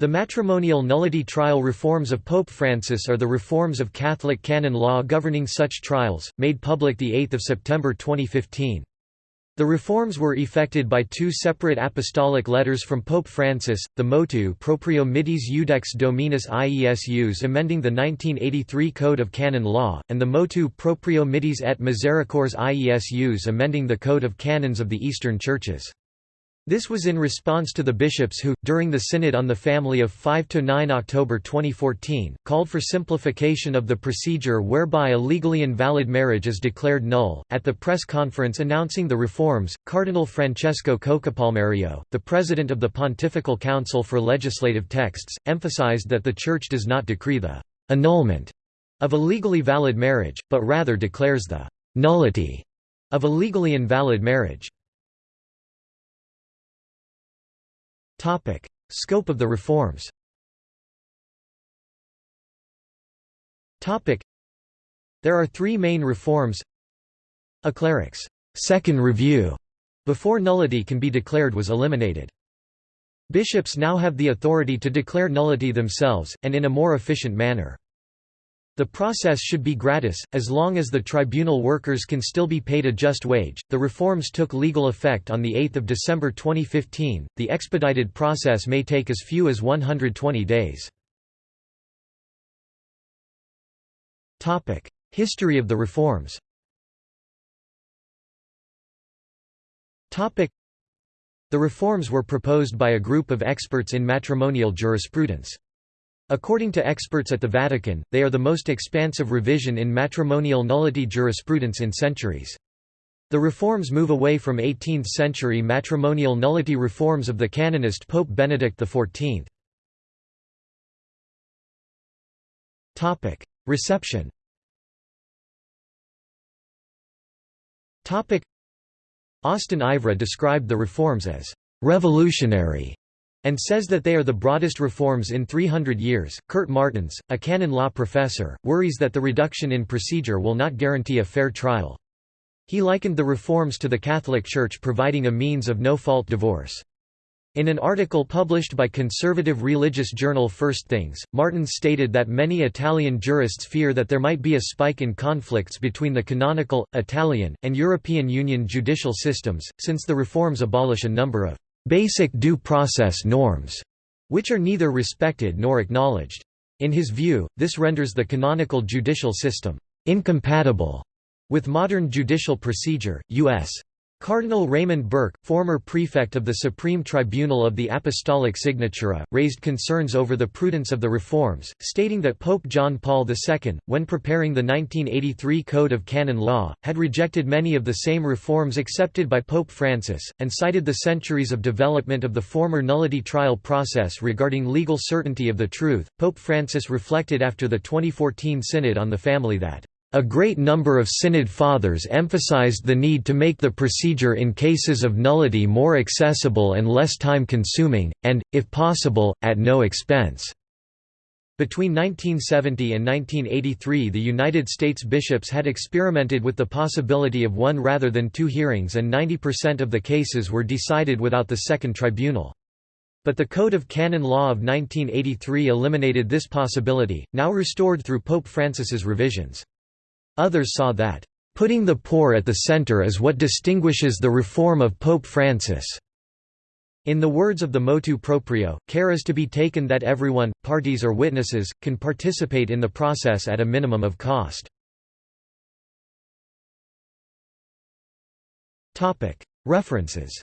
The matrimonial nullity trial reforms of Pope Francis are the reforms of Catholic canon law governing such trials, made public 8 September 2015. The reforms were effected by two separate apostolic letters from Pope Francis, the Motu Proprio Mitis Iudex Dominus Iesus amending the 1983 Code of Canon Law, and the Motu Proprio Mitis et Misericors Iesus amending the Code of Canons of the Eastern Churches. This was in response to the bishops who, during the Synod on the Family of 5–9 October 2014, called for simplification of the procedure whereby a legally invalid marriage is declared null. At the press conference announcing the reforms, Cardinal Francesco Coccopalmerio, the president of the Pontifical Council for Legislative Texts, emphasized that the Church does not decree the annulment of a legally valid marriage, but rather declares the nullity of a legally invalid marriage. Topic: Scope of the reforms. Topic: There are three main reforms. A cleric's second review before nullity can be declared was eliminated. Bishops now have the authority to declare nullity themselves, and in a more efficient manner. The process should be gratis, as long as the tribunal workers can still be paid a just wage. The reforms took legal effect on 8 December 2015. The expedited process may take as few as 120 days. History of the reforms The reforms were proposed by a group of experts in matrimonial jurisprudence. According to experts at the Vatican, they are the most expansive revision in matrimonial nullity jurisprudence in centuries. The reforms move away from 18th-century matrimonial nullity reforms of the canonist Pope Benedict XIV. Reception Austen Ivereigh described the reforms as «revolutionary» and says that they are the broadest reforms in 300 years. Kurt Martens, a canon law professor, worries that the reduction in procedure will not guarantee a fair trial. He likened the reforms to the Catholic Church providing a means of no-fault divorce. In an article published by conservative religious journal First Things, Martens stated that many Italian jurists fear that there might be a spike in conflicts between the canonical, Italian, and European Union judicial systems, since the reforms abolish a number of basic due process norms, which are neither respected nor acknowledged. In his view, this renders the canonical judicial system incompatible with modern judicial procedure. U.S. Cardinal Raymond Burke, former prefect of the Supreme Tribunal of the Apostolic Signatura, raised concerns over the prudence of the reforms, stating that Pope John Paul II, when preparing the 1983 Code of Canon Law, had rejected many of the same reforms accepted by Pope Francis, and cited the centuries of development of the former nullity trial process regarding legal certainty of the truth. Pope Francis reflected after the 2014 Synod on the Family that a great number of Synod Fathers emphasized the need to make the procedure in cases of nullity more accessible and less time-consuming, and, if possible, at no expense. Between 1970 and 1983 the United States bishops had experimented with the possibility of one rather than two hearings and 90% of the cases were decided without the second tribunal. But the Code of Canon Law of 1983 eliminated this possibility, now restored through Pope Francis's revisions. Others saw that, "...putting the poor at the center is what distinguishes the reform of Pope Francis." In the words of the motu proprio, care is to be taken that everyone, parties or witnesses, can participate in the process at a minimum of cost. References